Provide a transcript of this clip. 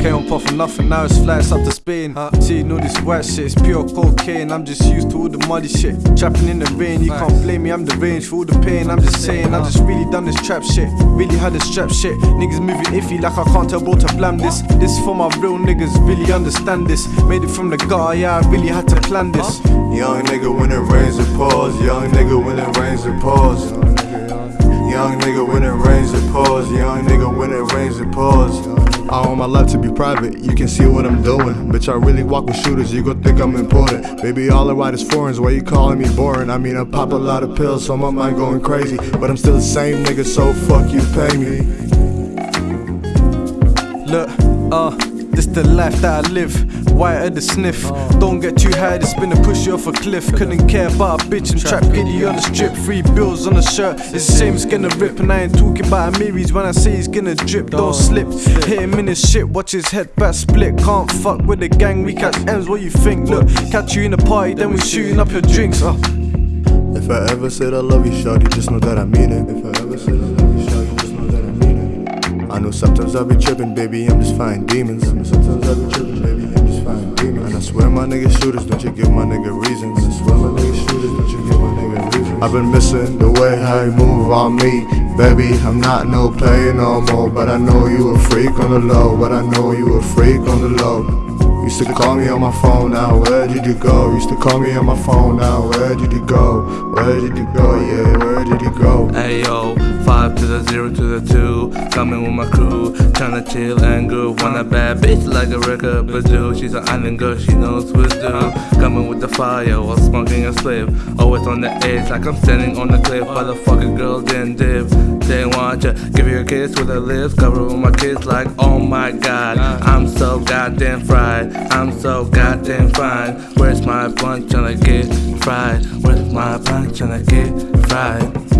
Came on puff for nothing, now it's flights up to Spain. Uh, see, all this white shit, it's pure cocaine. I'm just used to all the muddy shit. Trapping in the rain, you can't blame me, I'm the range for all the pain. I'm just saying, I'm just really done this trap shit. Really had this trap shit. Niggas moving iffy like I can't tell bro to blam this. This for my real niggas, really understand this. Made it from the gutter, yeah, I really had to plan this. Young nigga when it rains it pours. Young nigga when it rains it pours. Young nigga when it rains it pours. Young nigga when it rains it pours. I want my life to be private, you can see what I'm doing. Bitch, I really walk with shooters, you gon' think I'm important. Baby, all I write is foreigns, why you calling me boring? I mean, I pop a lot of pills, so my mind going crazy. But I'm still the same nigga, so fuck you, pay me. Look, uh, this the life that I live. White at the sniff. Don't get too high, this spin to push you off a cliff. Couldn't care about a bitch and trap giddy on the strip. Free bills on the shirt. It's the same, it's gonna rip. And I ain't talking about Amiris when I say he's gonna drip. Don't slip. Hit him in his shit, watch his head back split. Can't fuck with the gang, we catch M's. What you think? Look, catch you in the party, then we shooting up your drinks. Uh. If I ever said I love you, shorty, just know that I mean it. If I ever said I love you, shorty, know sometimes I be tripping, baby, I'm just fighting demons. I know sometimes I be tripping, baby, I'm just fighting demons. And I swear my nigga shooters, don't you give my nigga reasons. I swear my nigga shooters, don't you give my nigga reasons. I've been missing the way how you move on me. Baby, I'm not no player no more, but I know you a freak on the low, but I know you a freak on the low. Used to call me on my phone, now where did you go? Used to call me on my phone, now where did you go? Where did you go? Yeah, where did you go? Ayo, five to the zero to the two. Coming with my crew, tryna chill and groove. Want a bad bitch like a record bazoo. She's an island girl, she knows what to do. Coming with the fire while smoking a spliff. Always on the edge, like I'm standing on the cliff. Motherfucking girl then dip. They want ya, give you a kiss with her lips. Cover with my kiss like, oh my god. I'm so goddamn fried. I'm so goddamn fine. Where's my blunt tryna get fried? Where's my blunt tryna get fried?